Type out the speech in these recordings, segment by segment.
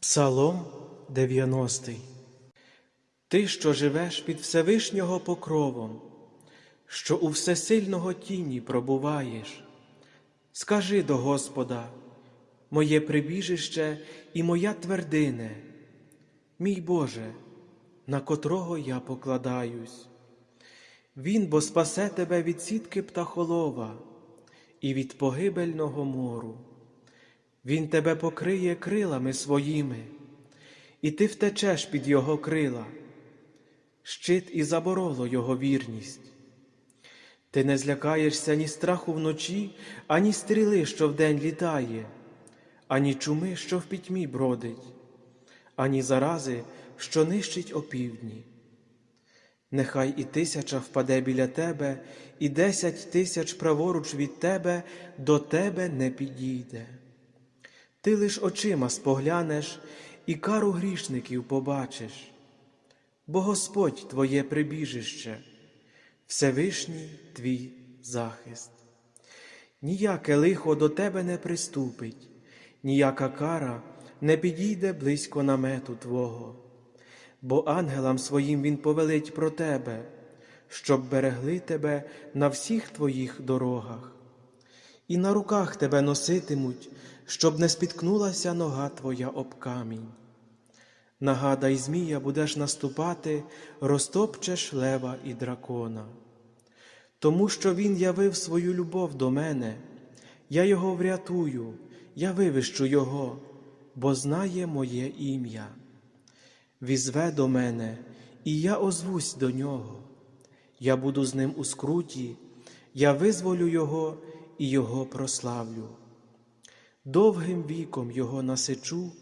Псалом 90 Ти, що живеш під Всевишнього покровом, що у всесильного тіні пробуваєш, скажи до Господа, моє прибіжище і моя твердине, мій Боже, на котрого я покладаюсь. Він бо спасе тебе від сітки птахолова і від погибельного мору. Він тебе покриє крилами своїми, і ти втечеш під його крила, щит і забороло його вірність. Ти не злякаєшся ні страху вночі, ані стріли, що вдень літає, ані чуми, що в пітьмі бродить, ані зарази, що нищить опівдні. Нехай і тисяча впаде біля тебе, і десять тисяч праворуч від тебе до тебе не підійде. Ти лиш очима споглянеш і кару грішників побачиш, бо Господь твоє прибіжище, Всевишній твій захист. Ніяке лихо до тебе не приступить, ніяка кара не підійде близько намету Твого, бо ангелам своїм Він повелить про тебе, щоб берегли тебе на всіх твоїх дорогах і на руках тебе носитимуть, щоб не спіткнулася нога твоя об камінь. Нагадай, Змія будеш наступати, розтопчеш лева і дракона. Тому що він явив свою любов до мене, я його врятую, я вивищу його, бо знає моє ім'я. Візве до мене, і я озвусь до нього. Я буду з ним у скруті, я визволю його і його прославлю. Довгим віком його насичу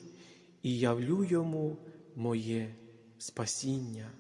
і явлю йому моє спасіння.